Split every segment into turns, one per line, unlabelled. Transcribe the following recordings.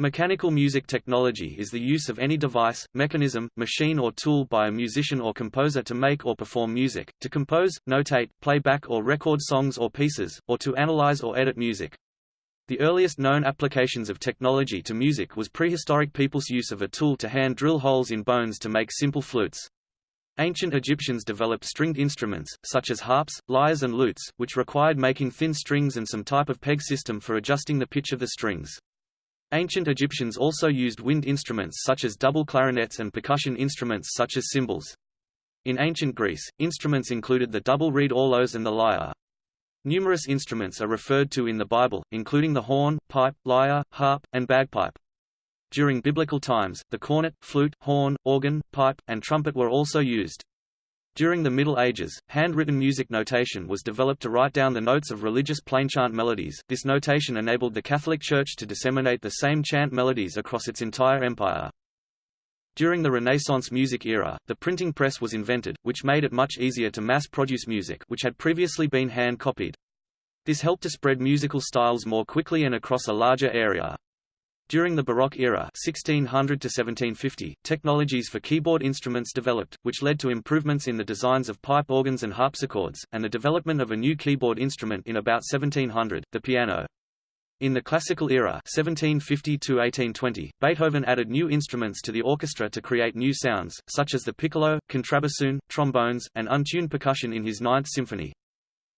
Mechanical music technology is the use of any device, mechanism, machine or tool by a musician or composer to make or perform music, to compose, notate, play back or record songs or pieces, or to analyze or edit music. The earliest known applications of technology to music was prehistoric people's use of a tool to hand drill holes in bones to make simple flutes. Ancient Egyptians developed stringed instruments, such as harps, lyres and lutes, which required making thin strings and some type of peg system for adjusting the pitch of the strings. Ancient Egyptians also used wind instruments such as double clarinets and percussion instruments such as cymbals. In ancient Greece, instruments included the double reed aulos and the lyre. Numerous instruments are referred to in the Bible, including the horn, pipe, lyre, harp, and bagpipe. During biblical times, the cornet, flute, horn, organ, pipe, and trumpet were also used. During the Middle Ages, handwritten music notation was developed to write down the notes of religious plainchant melodies. This notation enabled the Catholic Church to disseminate the same chant melodies across its entire empire. During the Renaissance music era, the printing press was invented, which made it much easier to mass-produce music which had previously been hand-copied. This helped to spread musical styles more quickly and across a larger area. During the Baroque era 1600 to 1750, technologies for keyboard instruments developed, which led to improvements in the designs of pipe organs and harpsichords, and the development of a new keyboard instrument in about 1700, the piano. In the classical era 1750 to 1820, Beethoven added new instruments to the orchestra to create new sounds, such as the piccolo, contrabassoon, trombones, and untuned percussion in his Ninth Symphony.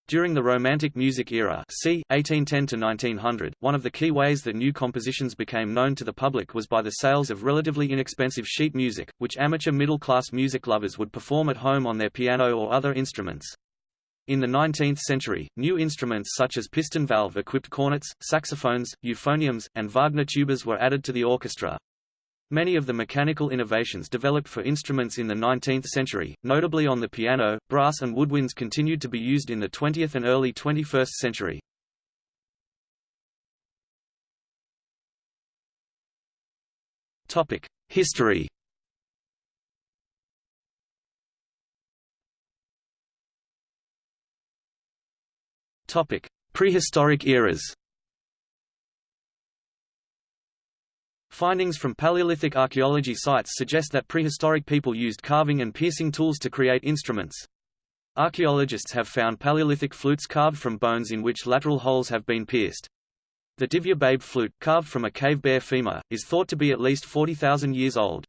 During the Romantic music era c. 1810 to 1900, one of the key ways that new compositions became known to the public was by the sales of relatively inexpensive sheet music, which amateur middle-class music lovers would perform at home on their piano or other instruments. In the 19th century, new instruments such as piston valve-equipped cornets, saxophones, euphoniums, and Wagner tubas were added to the orchestra. Many of the mechanical innovations developed for instruments in the 19th century, notably on the piano, brass and woodwinds continued to be used in the 20th and early 21st century. History Prehistoric eras Findings from Paleolithic archaeology sites suggest that prehistoric people used carving and piercing tools to create instruments. Archaeologists have found Paleolithic flutes carved from bones in which lateral holes have been pierced. The Divje Babe flute, carved from a cave bear femur, is thought to be at least 40,000 years old.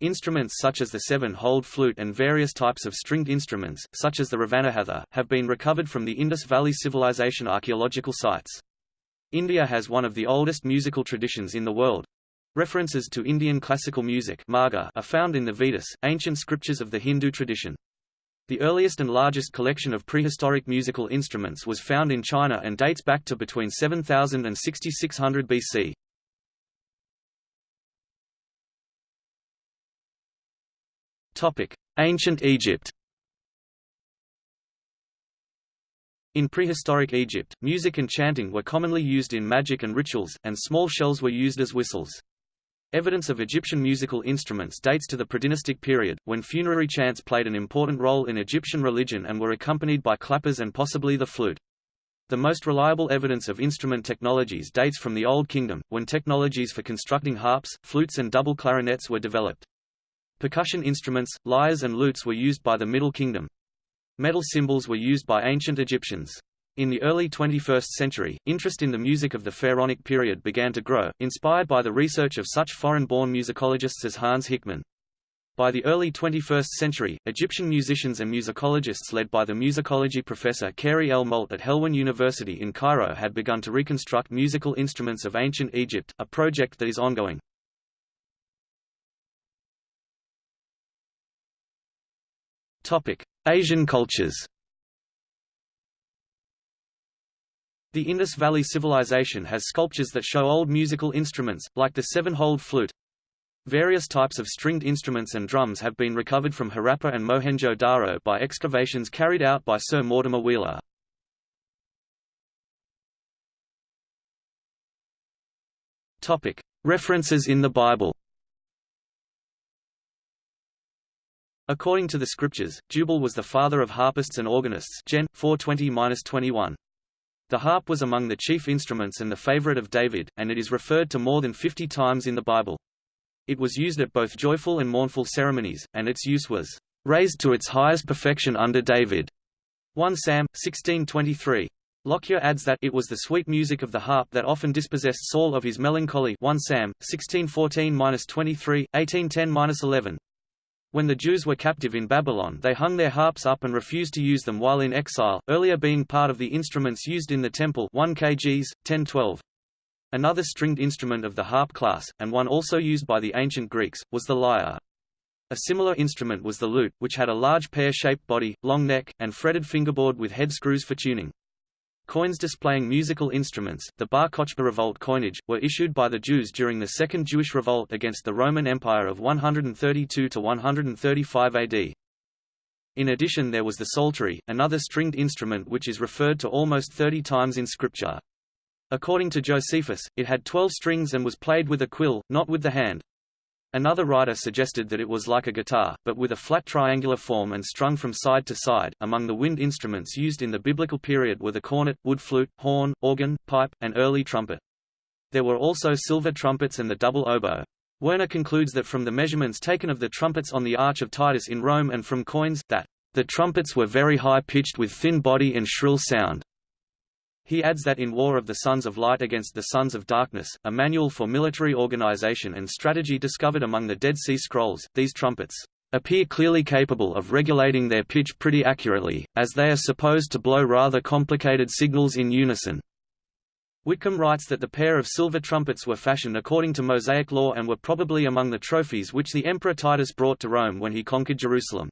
Instruments such as the seven-holed flute and various types of stringed instruments, such as the Ravanahatha, have been recovered from the Indus Valley Civilization archaeological sites. India has one of the oldest musical traditions in the world, References to Indian classical music are found in the Vedas, ancient scriptures of the Hindu tradition. The earliest and largest collection of prehistoric musical instruments was found in China and dates back to between 7000 and 6600 BC. Topic: Ancient Egypt. In prehistoric Egypt, music and chanting were commonly used in magic and rituals, and small shells were used as whistles. Evidence of Egyptian musical instruments dates to the predynastic period, when funerary chants played an important role in Egyptian religion and were accompanied by clappers and possibly the flute. The most reliable evidence of instrument technologies dates from the Old Kingdom, when technologies for constructing harps, flutes and double clarinets were developed. Percussion instruments, lyres and lutes were used by the Middle Kingdom. Metal cymbals were used by ancient Egyptians. In the early 21st century, interest in the music of the Pharaonic period began to grow, inspired by the research of such foreign-born musicologists as Hans Hickmann. By the early 21st century, Egyptian musicians and musicologists led by the musicology professor Khairy El-Malt at Helwan University in Cairo had begun to reconstruct musical instruments of ancient Egypt, a project that is ongoing. Asian cultures The Indus Valley Civilization has sculptures that show old musical instruments, like the seven-holed flute. Various types of stringed instruments and drums have been recovered from Harappa and Mohenjo-Daro by excavations carried out by Sir Mortimer Wheeler. References in the Bible According to the scriptures, Jubal was the father of harpists and organists Gen. 420-21. The harp was among the chief instruments and the favorite of David, and it is referred to more than 50 times in the Bible. It was used at both joyful and mournful ceremonies, and its use was raised to its highest perfection under David. 1 Sam 1623. Lockyer adds that it was the sweet music of the harp that often dispossessed Saul of his melancholy 1 Sam 1614-23, 1810-11. When the Jews were captive in Babylon they hung their harps up and refused to use them while in exile, earlier being part of the instruments used in the temple 1 kgs, 1012. Another stringed instrument of the harp class, and one also used by the ancient Greeks, was the lyre. A similar instrument was the lute, which had a large pear-shaped body, long neck, and fretted fingerboard with head screws for tuning. Coins displaying musical instruments, the Bar Kochba revolt coinage, were issued by the Jews during the Second Jewish Revolt against the Roman Empire of 132 to 135 AD. In addition there was the psaltery, another stringed instrument which is referred to almost 30 times in Scripture. According to Josephus, it had 12 strings and was played with a quill, not with the hand. Another writer suggested that it was like a guitar, but with a flat triangular form and strung from side to side. Among the wind instruments used in the biblical period were the cornet, wood flute, horn, organ, pipe, and early trumpet. There were also silver trumpets and the double oboe. Werner concludes that from the measurements taken of the trumpets on the Arch of Titus in Rome and from coins, that the trumpets were very high-pitched with thin body and shrill sound. He adds that in War of the Sons of Light against the Sons of Darkness, a manual for military organization and strategy discovered among the Dead Sea Scrolls, these trumpets appear clearly capable of regulating their pitch pretty accurately, as they are supposed to blow rather complicated signals in unison. Whitcomb writes that the pair of silver trumpets were fashioned according to Mosaic law and were probably among the trophies which the Emperor Titus brought to Rome when he conquered Jerusalem.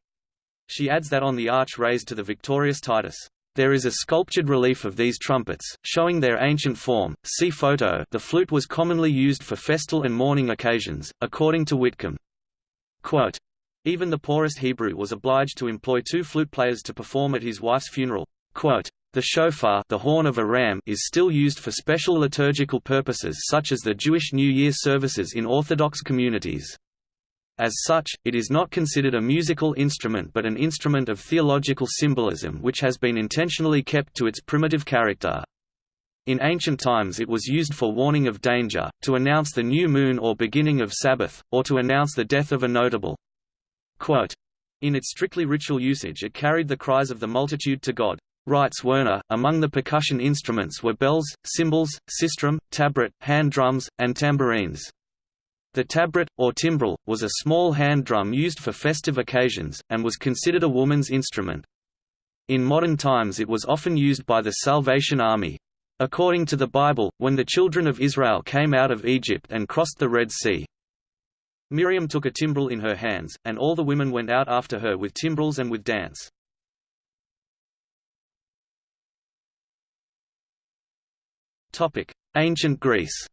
She adds that on the arch raised to the victorious Titus, there is a sculptured relief of these trumpets, showing their ancient form. See photo. The flute was commonly used for festal and mourning occasions, according to Whitcomb. Quote, Even the poorest Hebrew was obliged to employ two flute players to perform at his wife's funeral. Quote, the shofar the horn of a ram is still used for special liturgical purposes such as the Jewish New Year services in Orthodox communities. As such, it is not considered a musical instrument but an instrument of theological symbolism which has been intentionally kept to its primitive character. In ancient times it was used for warning of danger, to announce the new moon or beginning of Sabbath, or to announce the death of a notable. Quote, in its strictly ritual usage it carried the cries of the multitude to God. Writes Werner, among the percussion instruments were bells, cymbals, sistrum, tabret, hand drums, and tambourines. The tabret, or timbrel, was a small hand drum used for festive occasions, and was considered a woman's instrument. In modern times it was often used by the Salvation Army. According to the Bible, when the children of Israel came out of Egypt and crossed the Red Sea, Miriam took a timbrel in her hands, and all the women went out after her with timbrels and with dance. Ancient Greece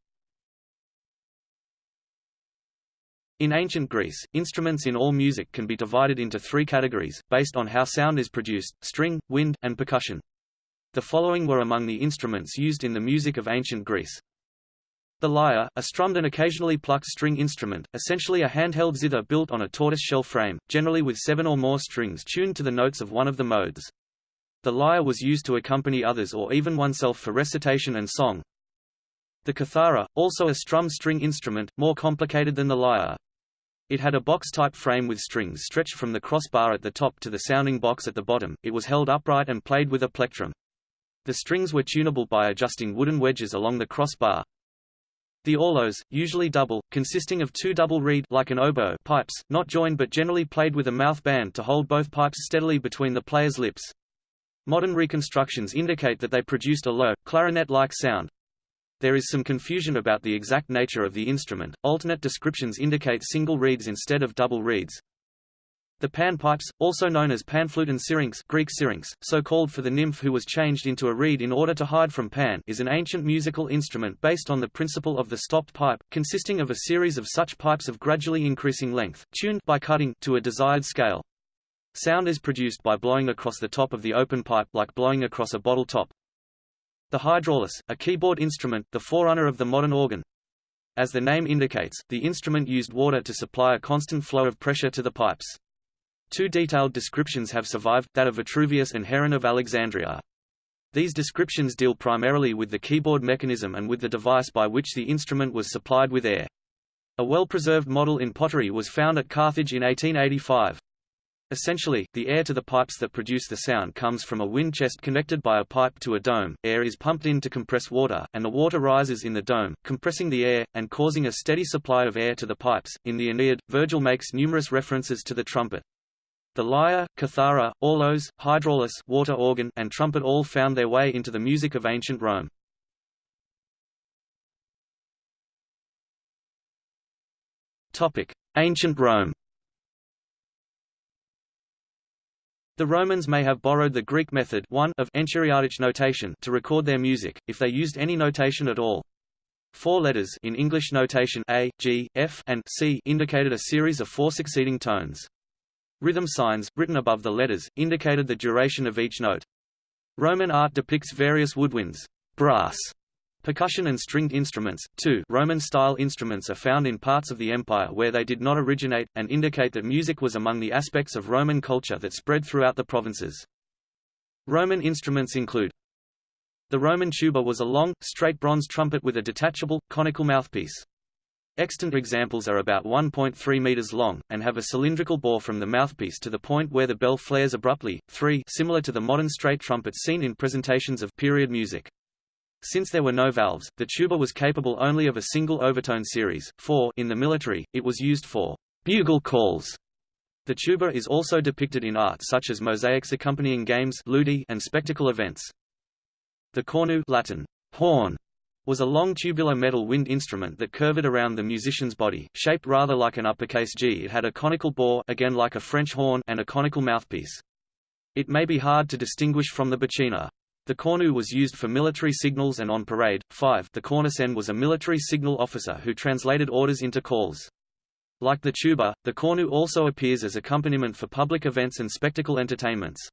In ancient Greece, instruments in all music can be divided into three categories, based on how sound is produced, string, wind, and percussion. The following were among the instruments used in the music of ancient Greece. The lyre, a strummed and occasionally plucked string instrument, essentially a handheld zither built on a tortoise-shell frame, generally with seven or more strings tuned to the notes of one of the modes. The lyre was used to accompany others or even oneself for recitation and song. The kithara, also a strum string instrument, more complicated than the lyre. It had a box-type frame with strings stretched from the crossbar at the top to the sounding box at the bottom. It was held upright and played with a plectrum. The strings were tunable by adjusting wooden wedges along the crossbar. The aulos, usually double, consisting of two double reed like an oboe pipes, not joined but generally played with a mouth band to hold both pipes steadily between the player's lips. Modern reconstructions indicate that they produced a low, clarinet-like sound. There is some confusion about the exact nature of the instrument. Alternate descriptions indicate single reeds instead of double reeds. The panpipes, also known as panflute and syrinx, Greek syrinx, so called for the nymph who was changed into a reed in order to hide from Pan, is an ancient musical instrument based on the principle of the stopped pipe, consisting of a series of such pipes of gradually increasing length, tuned by cutting to a desired scale. Sound is produced by blowing across the top of the open pipe like blowing across a bottle top. The hydraulis, a keyboard instrument, the forerunner of the modern organ. As the name indicates, the instrument used water to supply a constant flow of pressure to the pipes. Two detailed descriptions have survived, that of Vitruvius and Heron of Alexandria. These descriptions deal primarily with the keyboard mechanism and with the device by which the instrument was supplied with air. A well-preserved model in pottery was found at Carthage in 1885. Essentially, the air to the pipes that produce the sound comes from a wind chest connected by a pipe to a dome, air is pumped in to compress water, and the water rises in the dome, compressing the air, and causing a steady supply of air to the pipes. In the Aeneid, Virgil makes numerous references to the trumpet. The lyre, cithara, aulos, hydraulis water organ, and trumpet all found their way into the music of ancient Rome. Ancient Rome The Romans may have borrowed the Greek method 1 of enchiriadic notation to record their music, if they used any notation at all. Four letters in English notation A, G, F, and C indicated a series of four succeeding tones. Rhythm signs, written above the letters, indicated the duration of each note. Roman art depicts various woodwinds, brass, Percussion and stringed instruments, too Roman-style instruments are found in parts of the empire where they did not originate, and indicate that music was among the aspects of Roman culture that spread throughout the provinces. Roman instruments include The Roman tuba was a long, straight bronze trumpet with a detachable, conical mouthpiece. Extant examples are about 1.3 meters long, and have a cylindrical bore from the mouthpiece to the point where the bell flares abruptly, 3 similar to the modern straight trumpets seen in presentations of period music. Since there were no valves, the tuba was capable only of a single overtone series. 4 In the military, it was used for bugle calls. The tuba is also depicted in art such as mosaics accompanying games ludi and spectacle events. The cornu Latin, horn, was a long tubular metal wind instrument that curved around the musician's body, shaped rather like an uppercase G. It had a conical bore again like a French horn and a conical mouthpiece. It may be hard to distinguish from the buccina. The cornu was used for military signals and on parade. 5 The cornicen was a military signal officer who translated orders into calls. Like the tuba, the cornu also appears as accompaniment for public events and spectacle entertainments.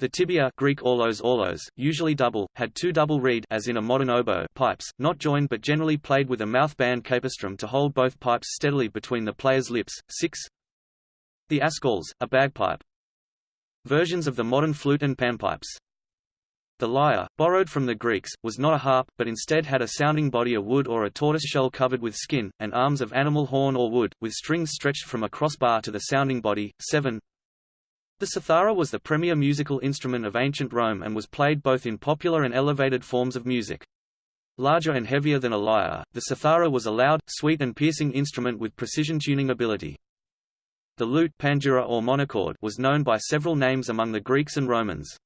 The tibia Greek aulos aulos, usually double, had two double reed as in a modern oboe pipes, not joined but generally played with a mouthband capistrum to hold both pipes steadily between the player's lips. 6 The askaules, a bagpipe. Versions of the modern flute and panpipes. The lyre, borrowed from the Greeks, was not a harp, but instead had a sounding body of wood or a tortoise shell covered with skin, and arms of animal horn or wood, with strings stretched from a crossbar to the sounding body. 7. The cithara was the premier musical instrument of ancient Rome and was played both in popular and elevated forms of music. Larger and heavier than a lyre, the cithara was a loud, sweet and piercing instrument with precision tuning ability. The lute pandura or monochord was known by several names among the Greeks and Romans.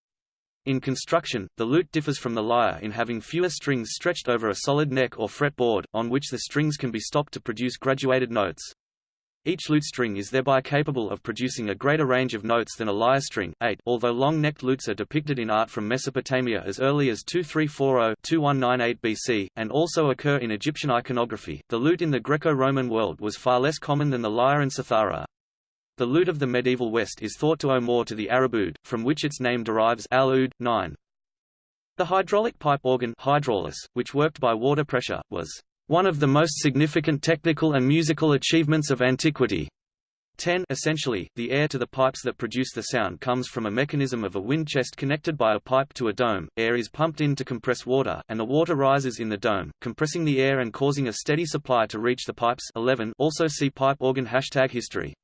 In construction, the lute differs from the lyre in having fewer strings stretched over a solid neck or fretboard, on which the strings can be stopped to produce graduated notes. Each lute string is thereby capable of producing a greater range of notes than a lyre string 8, although long-necked lutes are depicted in art from Mesopotamia as early as 2340-2198 BC, and also occur in Egyptian iconography. The lute in the Greco-Roman world was far less common than the lyre and cithara. The lute of the medieval West is thought to owe more to the Arab oud, from which its name derives al -oud, 9. The hydraulic pipe organ hydraulis, which worked by water pressure, was one of the most significant technical and musical achievements of antiquity. 10 Essentially, the air to the pipes that produce the sound comes from a mechanism of a wind chest connected by a pipe to a dome, air is pumped in to compress water, and the water rises in the dome, compressing the air and causing a steady supply to reach the pipes 11 Also see pipe organ hashtag history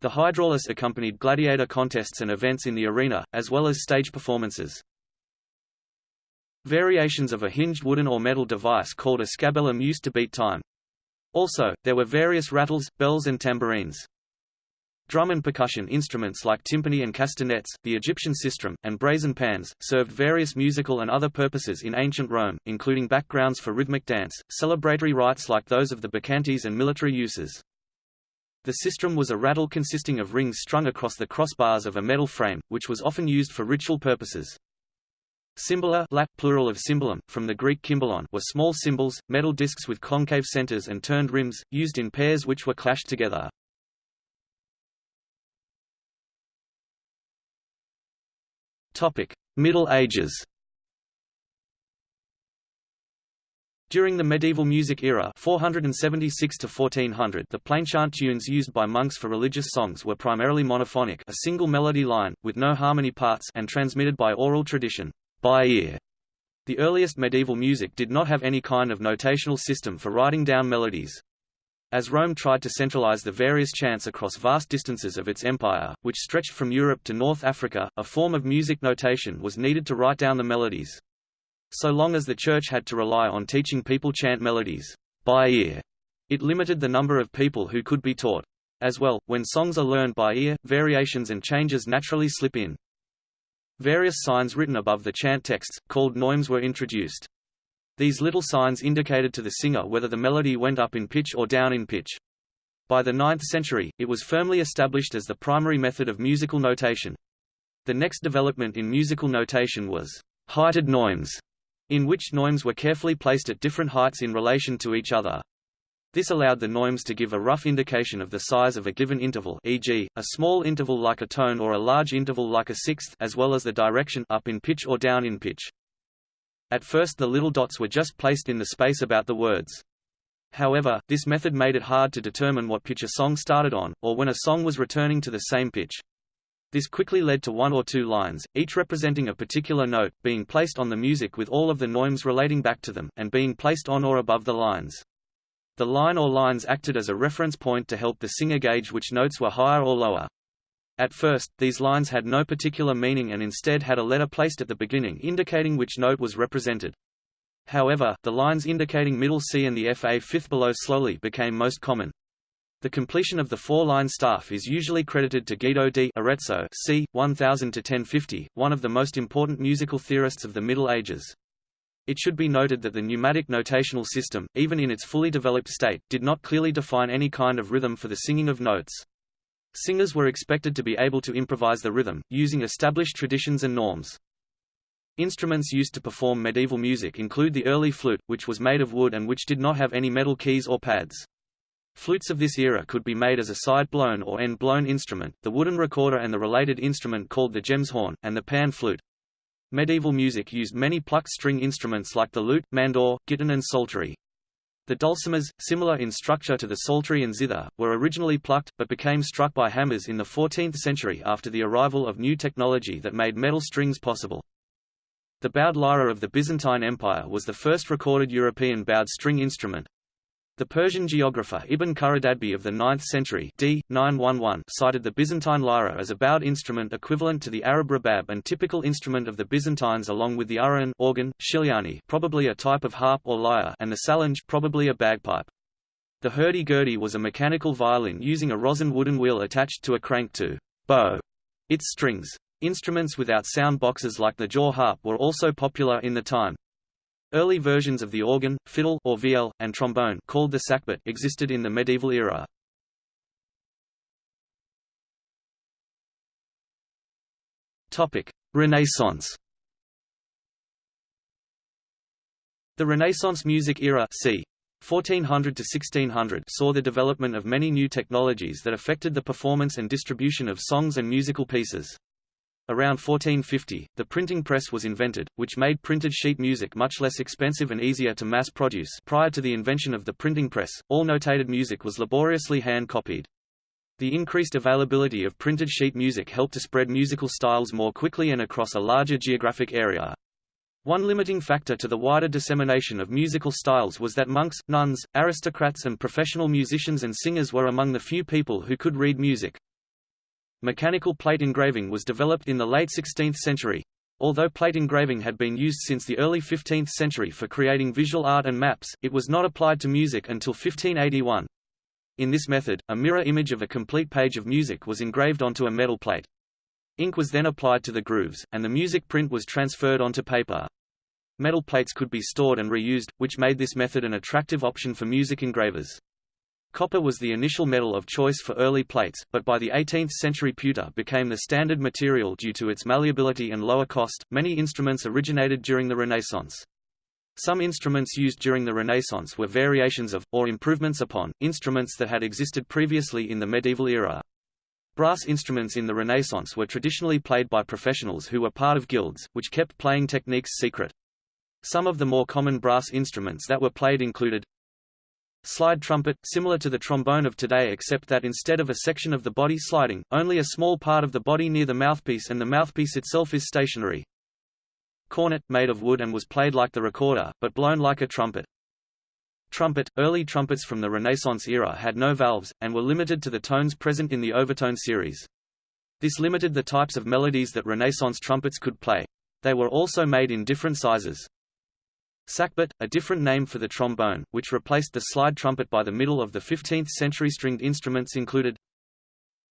the hydraulis accompanied gladiator contests and events in the arena, as well as stage performances. Variations of a hinged wooden or metal device called a scabellum used to beat time. Also, there were various rattles, bells and tambourines. Drum and percussion instruments like timpani and castanets, the Egyptian sistrum, and brazen pans, served various musical and other purposes in ancient Rome, including backgrounds for rhythmic dance, celebratory rites like those of the bacchantes and military uses. The sistrum was a rattle consisting of rings strung across the crossbars of a metal frame, which was often used for ritual purposes. Cymbala lat, plural of cymbalum, from the Greek kymbalon were small cymbals, metal discs with concave centers and turned rims, used in pairs which were clashed together. Middle Ages During the medieval music era 476 to 1400 the plainchant tunes used by monks for religious songs were primarily monophonic a single melody line, with no harmony parts and transmitted by oral tradition. by ear. The earliest medieval music did not have any kind of notational system for writing down melodies. As Rome tried to centralize the various chants across vast distances of its empire, which stretched from Europe to North Africa, a form of music notation was needed to write down the melodies. So long as the Church had to rely on teaching people chant melodies by ear, it limited the number of people who could be taught. As well, when songs are learned by ear, variations and changes naturally slip in. Various signs written above the chant texts, called neumes were introduced. These little signs indicated to the singer whether the melody went up in pitch or down in pitch. By the 9th century, it was firmly established as the primary method of musical notation. The next development in musical notation was heighted neumes, in which neumes were carefully placed at different heights in relation to each other. This allowed the neumes to give a rough indication of the size of a given interval e.g., a small interval like a tone or a large interval like a sixth as well as the direction up in pitch or down in pitch. At first the little dots were just placed in the space about the words. However, this method made it hard to determine what pitch a song started on, or when a song was returning to the same pitch. This quickly led to one or two lines, each representing a particular note, being placed on the music with all of the neumes relating back to them, and being placed on or above the lines. The line or lines acted as a reference point to help the singer gauge which notes were higher or lower. At first, these lines had no particular meaning and instead had a letter placed at the beginning indicating which note was represented. However, the lines indicating middle C and the FA fifth below slowly became most common. The completion of the four-line staff is usually credited to Guido di Arezzo c. 1000–1050, one of the most important musical theorists of the Middle Ages. It should be noted that the neumatic notational system, even in its fully developed state, did not clearly define any kind of rhythm for the singing of notes. Singers were expected to be able to improvise the rhythm, using established traditions and norms. Instruments used to perform medieval music include the early flute, which was made of wood and which did not have any metal keys or pads. Flutes of this era could be made as a side-blown or end-blown instrument, the wooden recorder and the related instrument called the gemshorn, and the pan flute. Medieval music used many plucked string instruments like the lute, mandore, gittern and psaltery. The dulcimers, similar in structure to the psaltery and zither, were originally plucked, but became struck by hammers in the 14th century after the arrival of new technology that made metal strings possible. The bowed lyra of the Byzantine Empire was the first recorded European bowed string instrument, the Persian geographer Ibn Khordadbeh of the 9th century d. 911 cited the Byzantine lyra as a bowed instrument equivalent to the Arab rabab and typical instrument of the Byzantines along with the urghun organ, shilyani probably a type of harp or lyre and the salandj probably a bagpipe. The hurdy-gurdy was a mechanical violin using a rosin wooden wheel attached to a crank to bow its strings. Instruments without sound boxes like the jaw harp were also popular in the time. Early versions of the organ, fiddle or viol, and trombone called the sackbut existed in the medieval era. Topic: Renaissance. The Renaissance music era c. 1400 to 1600 saw the development of many new technologies that affected the performance and distribution of songs and musical pieces. Around 1450, the printing press was invented, which made printed sheet music much less expensive and easier to mass produce. Prior to the invention of the printing press, all notated music was laboriously hand-copied. The increased availability of printed sheet music helped to spread musical styles more quickly and across a larger geographic area. One limiting factor to the wider dissemination of musical styles was that monks, nuns, aristocrats and professional musicians and singers were among the few people who could read music. Mechanical plate engraving was developed in the late 16th century. Although plate engraving had been used since the early 15th century for creating visual art and maps, it was not applied to music until 1581. In this method, a mirror image of a complete page of music was engraved onto a metal plate. Ink was then applied to the grooves, and the music print was transferred onto paper. Metal plates could be stored and reused, which made this method an attractive option for music engravers. Copper was the initial metal of choice for early plates, but by the 18th century pewter became the standard material due to its malleability and lower cost. Many instruments originated during the Renaissance. Some instruments used during the Renaissance were variations of, or improvements upon, instruments that had existed previously in the medieval era. Brass instruments in the Renaissance were traditionally played by professionals who were part of guilds, which kept playing techniques secret. Some of the more common brass instruments that were played included Slide trumpet, similar to the trombone of today except that instead of a section of the body sliding, only a small part of the body near the mouthpiece and the mouthpiece itself is stationary. cornet, made of wood and was played like the recorder, but blown like a trumpet. Trumpet – Early trumpets from the Renaissance era had no valves, and were limited to the tones present in the overtone series. This limited the types of melodies that Renaissance trumpets could play. They were also made in different sizes. Sackbut, a different name for the trombone, which replaced the slide trumpet by the middle of the 15th century stringed instruments included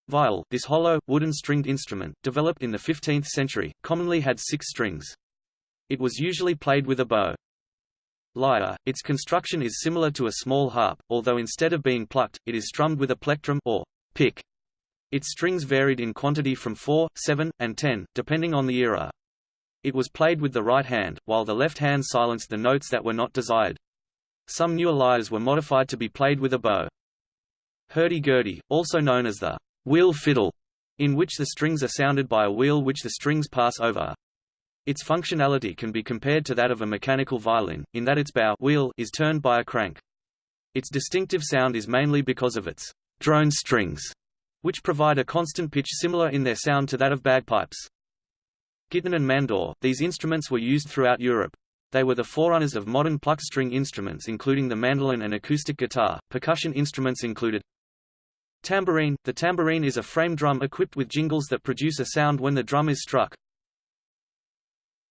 Viol, this hollow, wooden stringed instrument, developed in the 15th century, commonly had six strings. It was usually played with a bow. Lyre, its construction is similar to a small harp, although instead of being plucked, it is strummed with a plectrum or pick. Its strings varied in quantity from 4, 7, and 10, depending on the era. It was played with the right hand, while the left hand silenced the notes that were not desired. Some newer lyres were modified to be played with a bow. Hurdy-gurdy, also known as the wheel fiddle, in which the strings are sounded by a wheel which the strings pass over. Its functionality can be compared to that of a mechanical violin, in that its bow wheel is turned by a crank. Its distinctive sound is mainly because of its drone strings, which provide a constant pitch similar in their sound to that of bagpipes. Gittern and mandore, these instruments were used throughout Europe. They were the forerunners of modern plucked string instruments including the mandolin and acoustic guitar. Percussion instruments included Tambourine – The tambourine is a frame drum equipped with jingles that produce a sound when the drum is struck.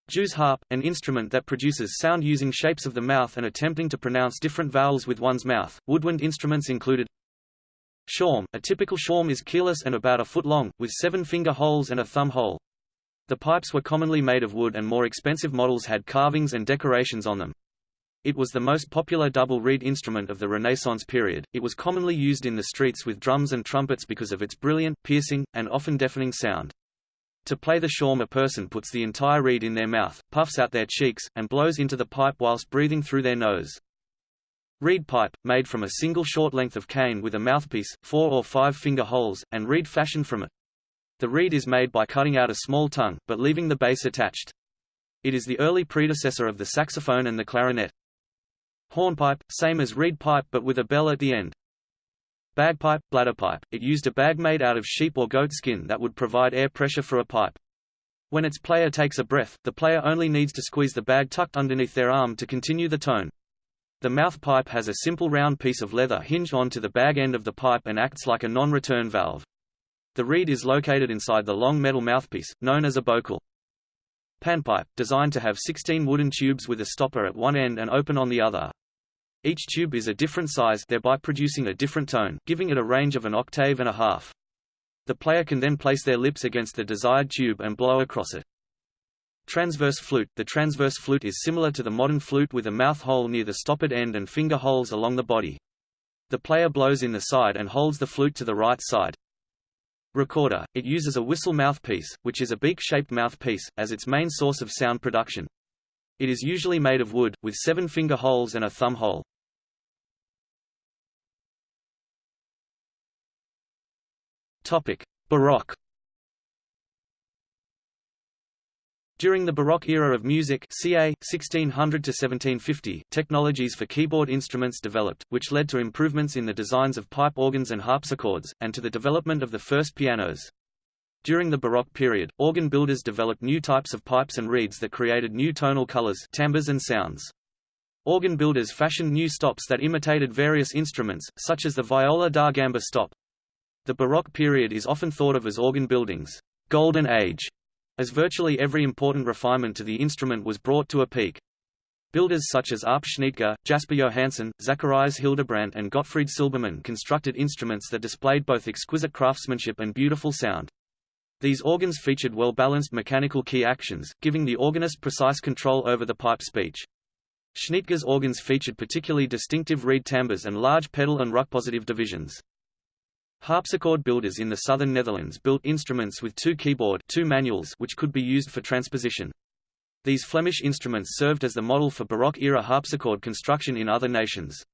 Jew's harp – An instrument that produces sound using shapes of the mouth and attempting to pronounce different vowels with one's mouth. Woodwind instruments included Shawm – A typical shawm is keyless and about a foot long, with seven finger holes and a thumb hole. The pipes were commonly made of wood and more expensive models had carvings and decorations on them. It was the most popular double reed instrument of the Renaissance period. It was commonly used in the streets with drums and trumpets because of its brilliant, piercing, and often deafening sound. To play the shawm a person puts the entire reed in their mouth, puffs out their cheeks, and blows into the pipe whilst breathing through their nose. Reed pipe, made from a single short length of cane with a mouthpiece, four or five finger holes, and reed fashioned from it. The reed is made by cutting out a small tongue, but leaving the base attached. It is the early predecessor of the saxophone and the clarinet. Hornpipe, same as reed pipe but with a bell at the end. Bagpipe, bladderpipe, it used a bag made out of sheep or goat skin that would provide air pressure for a pipe. When its player takes a breath, the player only needs to squeeze the bag tucked underneath their arm to continue the tone. The mouth pipe has a simple round piece of leather hinged onto the bag end of the pipe and acts like a non-return valve. The reed is located inside the long metal mouthpiece, known as a bocal. Panpipe, designed to have 16 wooden tubes with a stopper at one end and open on the other. Each tube is a different size thereby producing a different tone, giving it a range of an octave and a half. The player can then place their lips against the desired tube and blow across it. Transverse flute The transverse flute is similar to the modern flute with a mouth hole near the stoppered end and finger holes along the body. The player blows in the side and holds the flute to the right side. Recorder, it uses a whistle mouthpiece, which is a beak-shaped mouthpiece, as its main source of sound production. It is usually made of wood, with seven finger holes and a thumb hole. Baroque During the Baroque era of music ca. 1600–1750), technologies for keyboard instruments developed, which led to improvements in the designs of pipe organs and harpsichords, and to the development of the first pianos. During the Baroque period, organ builders developed new types of pipes and reeds that created new tonal colors timbres and sounds. Organ builders fashioned new stops that imitated various instruments, such as the viola da gamba stop. The Baroque period is often thought of as organ building's golden age, as virtually every important refinement to the instrument was brought to a peak. Builders such as Arp Schnitger, Jasper Johannsen, Zacharias Hildebrandt and Gottfried Silbermann constructed instruments that displayed both exquisite craftsmanship and beautiful sound. These organs featured well-balanced mechanical key actions, giving the organist precise control over the pipe speech. Schnitger's organs featured particularly distinctive reed timbres and large pedal and Rückpositiv divisions. Harpsichord builders in the southern Netherlands built instruments with two keyboard two manuals which could be used for transposition. These Flemish instruments served as the model for Baroque-era harpsichord construction in other nations.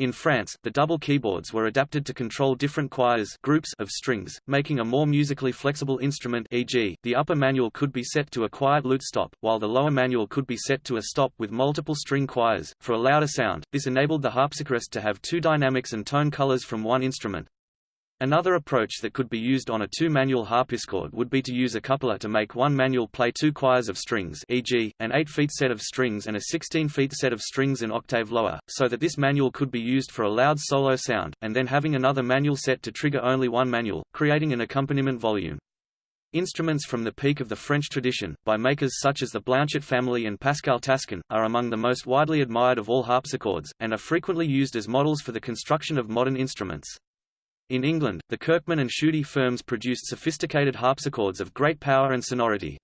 In France, the double keyboards were adapted to control different choirs groups of strings, making a more musically flexible instrument e.g., the upper manual could be set to a quiet lute stop, while the lower manual could be set to a stop with multiple string choirs. For a louder sound, this enabled the harpsichordist to have two dynamics and tone colors from one instrument. Another approach that could be used on a two-manual harpsichord would be to use a coupler to make one manual play two choirs of strings e.g., an 8-feet set of strings and a 16-feet set of strings an octave lower, so that this manual could be used for a loud solo sound, and then having another manual set to trigger only one manual, creating an accompaniment volume. Instruments from the peak of the French tradition, by makers such as the Blanchet family and Pascal Taskin, are among the most widely admired of all harpsichords, and are frequently used as models for the construction of modern instruments. In England, the Kirkman and Shudi firms produced sophisticated harpsichords of great power and sonority.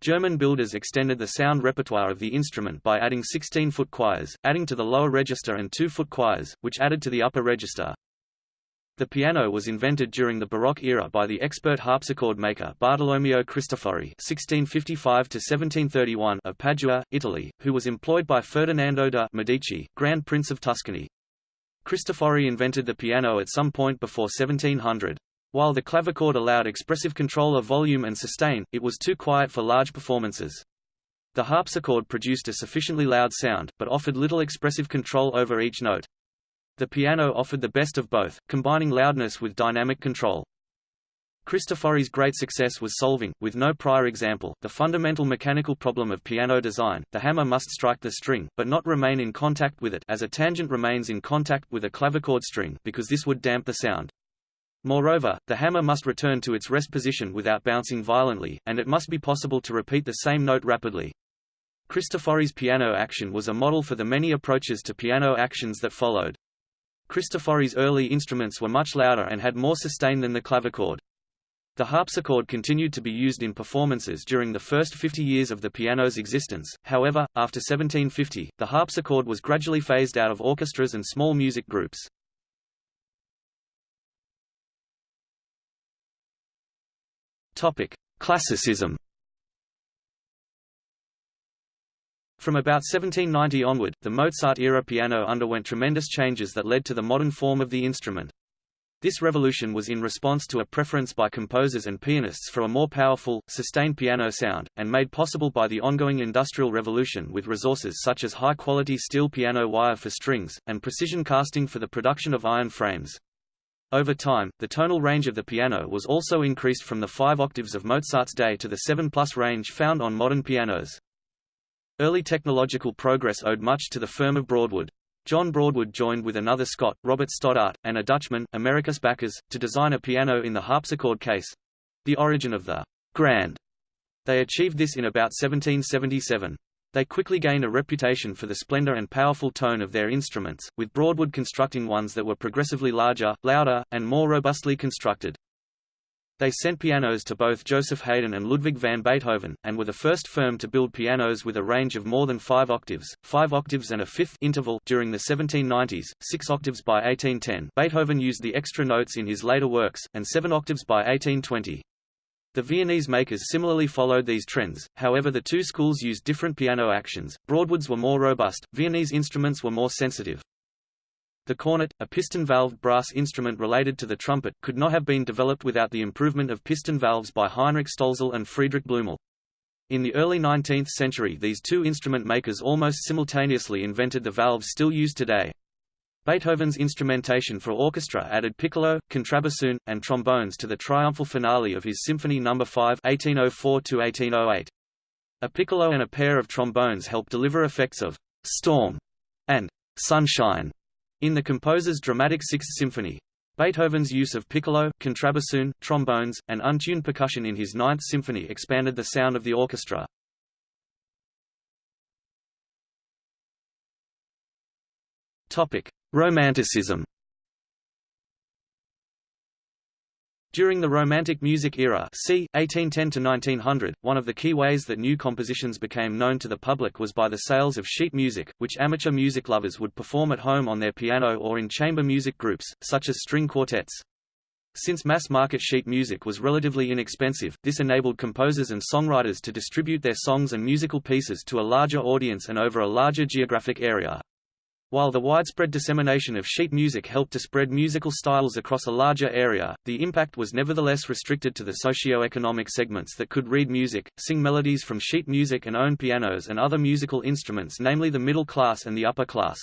German builders extended the sound repertoire of the instrument by adding 16-foot choirs, adding to the lower register and 2-foot choirs, which added to the upper register. The piano was invented during the Baroque era by the expert harpsichord maker Bartolomeo Cristofori (1655–1731) of Padua, Italy, who was employed by Ferdinando de' Medici, Grand Prince of Tuscany. Cristofori invented the piano at some point before 1700. While the clavichord allowed expressive control of volume and sustain, it was too quiet for large performances. The harpsichord produced a sufficiently loud sound, but offered little expressive control over each note. The piano offered the best of both, combining loudness with dynamic control. Cristofori's great success was solving, with no prior example, the fundamental mechanical problem of piano design. The hammer must strike the string, but not remain in contact with it as a tangent remains in contact with a clavichord string because this would damp the sound. Moreover, the hammer must return to its rest position without bouncing violently, and it must be possible to repeat the same note rapidly. Cristofori's piano action was a model for the many approaches to piano actions that followed. Cristofori's early instruments were much louder and had more sustain than the clavichord. The harpsichord continued to be used in performances during the first 50 years of the piano's existence, however, after 1750, the harpsichord was gradually phased out of orchestras and small music groups. Classicism From about 1790 onward, the Mozart-era piano underwent tremendous changes that led to the modern form of the instrument. This revolution was in response to a preference by composers and pianists for a more powerful, sustained piano sound, and made possible by the ongoing Industrial Revolution with resources such as high-quality steel piano wire for strings, and precision casting for the production of iron frames. Over time, the tonal range of the piano was also increased from the five octaves of Mozart's day to the seven-plus range found on modern pianos. Early technological progress owed much to the firm of Broadwood. John Broadwood joined with another Scot, Robert Stoddart, and a Dutchman, Americus Backers, to design a piano in the harpsichord case—the origin of the grand. They achieved this in about 1777. They quickly gained a reputation for the splendor and powerful tone of their instruments, with Broadwood constructing ones that were progressively larger, louder, and more robustly constructed. They sent pianos to both Joseph Haydn and Ludwig van Beethoven, and were the first firm to build pianos with a range of more than five octaves, five octaves and a fifth interval during the 1790s, six octaves by 1810 Beethoven used the extra notes in his later works, and seven octaves by 1820. The Viennese makers similarly followed these trends, however the two schools used different piano actions, Broadwood's were more robust, Viennese instruments were more sensitive. The cornet, a piston-valved brass instrument related to the trumpet, could not have been developed without the improvement of piston valves by Heinrich Stolzel and Friedrich Blumel. In the early 19th century these two instrument makers almost simultaneously invented the valves still used today. Beethoven's instrumentation for orchestra added piccolo, contrabassoon, and trombones to the triumphal finale of his Symphony No. 5 1804 A piccolo and a pair of trombones help deliver effects of «storm» and «sunshine» In the composer's dramatic Sixth Symphony, Beethoven's use of piccolo, contrabassoon, trombones, and untuned percussion in his Ninth Symphony expanded the sound of the orchestra. Romanticism During the Romantic music era c. 1810–1900, one of the key ways that new compositions became known to the public was by the sales of sheet music, which amateur music lovers would perform at home on their piano or in chamber music groups, such as string quartets. Since mass-market sheet music was relatively inexpensive, this enabled composers and songwriters to distribute their songs and musical pieces to a larger audience and over a larger geographic area. While the widespread dissemination of sheet music helped to spread musical styles across a larger area, the impact was nevertheless restricted to the socio-economic segments that could read music, sing melodies from sheet music and own pianos and other musical instruments namely the middle class and the upper class.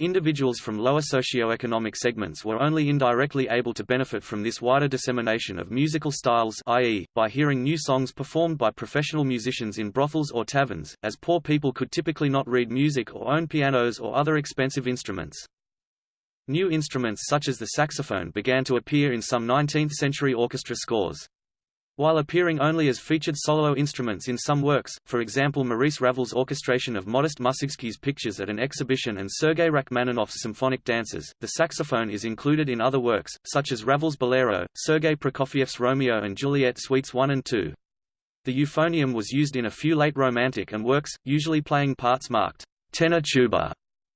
Individuals from lower socioeconomic segments were only indirectly able to benefit from this wider dissemination of musical styles i.e., by hearing new songs performed by professional musicians in brothels or taverns, as poor people could typically not read music or own pianos or other expensive instruments. New instruments such as the saxophone began to appear in some 19th-century orchestra scores. While appearing only as featured solo instruments in some works, for example Maurice Ravel's orchestration of Modest Mussorgsky's pictures at an exhibition and Sergei Rachmaninoff's symphonic dances, the saxophone is included in other works, such as Ravel's Bolero, Sergei Prokofiev's Romeo and Juliet Suites 1 and 2. The euphonium was used in a few late Romantic and works, usually playing parts marked tenor tuba,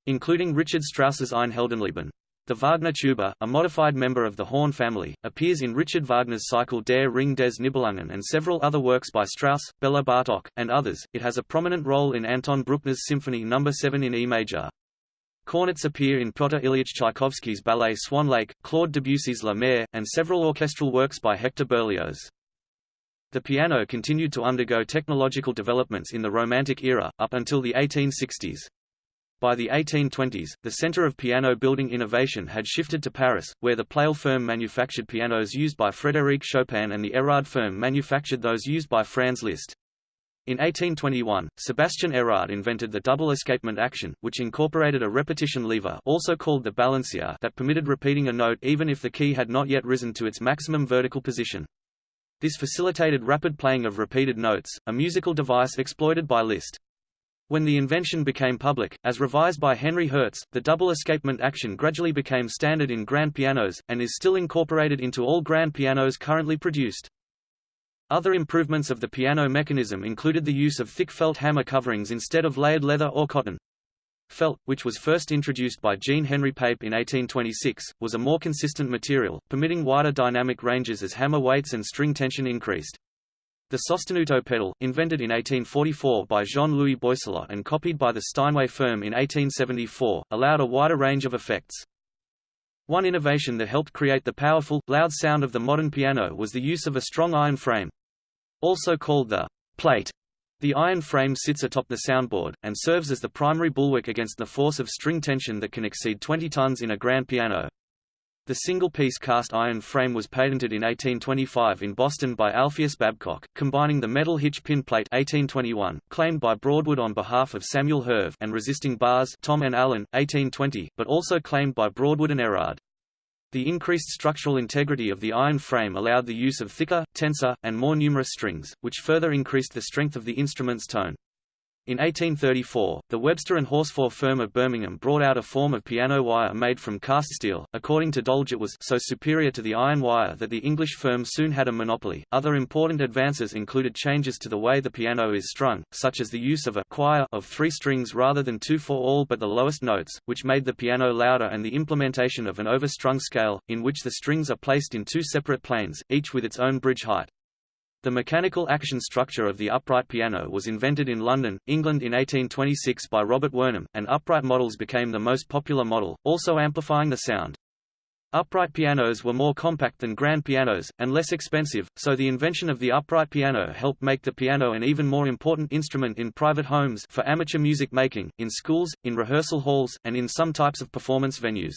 including Richard Strauss's Ein Heldenleben. The Wagner tuba, a modified member of the horn family, appears in Richard Wagner's cycle Der Ring des Nibelungen and several other works by Strauss, Bela Bartok, and others. It has a prominent role in Anton Bruckner's Symphony No. 7 in E major. Cornets appear in Pyotr Ilyich Tchaikovsky's ballet Swan Lake, Claude Debussy's La Mer, and several orchestral works by Hector Berlioz. The piano continued to undergo technological developments in the Romantic era, up until the 1860s. By the 1820s, the center of piano building innovation had shifted to Paris, where the Pleyel firm manufactured pianos used by Frédéric Chopin and the Erard firm manufactured those used by Franz Liszt. In 1821, Sebastian Erard invented the double escapement action, which incorporated a repetition lever also called the balancier that permitted repeating a note even if the key had not yet risen to its maximum vertical position. This facilitated rapid playing of repeated notes, a musical device exploited by Liszt. When the invention became public, as revised by Henry Herz, the double escapement action gradually became standard in grand pianos, and is still incorporated into all grand pianos currently produced. Other improvements of the piano mechanism included the use of thick felt hammer coverings instead of layered leather or cotton. Felt, which was first introduced by Jean Henry Pape in 1826, was a more consistent material, permitting wider dynamic ranges as hammer weights and string tension increased. The sostenuto pedal, invented in 1844 by Jean-Louis Boisselot and copied by the Steinway firm in 1874, allowed a wider range of effects. One innovation that helped create the powerful, loud sound of the modern piano was the use of a strong iron frame. Also called the plate, the iron frame sits atop the soundboard, and serves as the primary bulwark against the force of string tension that can exceed 20 tons in a grand piano. The single-piece cast iron frame was patented in 1825 in Boston by Alpheus Babcock, combining the metal hitch pin plate 1821, claimed by Broadwood on behalf of Samuel Herve and resisting bars Thom and Allen, 1820, but also claimed by Broadwood and Erard. The increased structural integrity of the iron frame allowed the use of thicker, tenser, and more numerous strings, which further increased the strength of the instrument's tone. In 1834, the Webster and Horsfall firm of Birmingham brought out a form of piano wire made from cast steel. According to Dolge, it was so superior to the iron wire that the English firm soon had a monopoly. Other important advances included changes to the way the piano is strung, such as the use of a choir of three strings rather than two for all but the lowest notes, which made the piano louder, and the implementation of an overstrung scale, in which the strings are placed in two separate planes, each with its own bridge height. The mechanical action structure of the upright piano was invented in London, England in 1826 by Robert Wornum, and upright models became the most popular model, also amplifying the sound. Upright pianos were more compact than grand pianos, and less expensive, so the invention of the upright piano helped make the piano an even more important instrument in private homes for amateur music making, in schools, in rehearsal halls, and in some types of performance venues.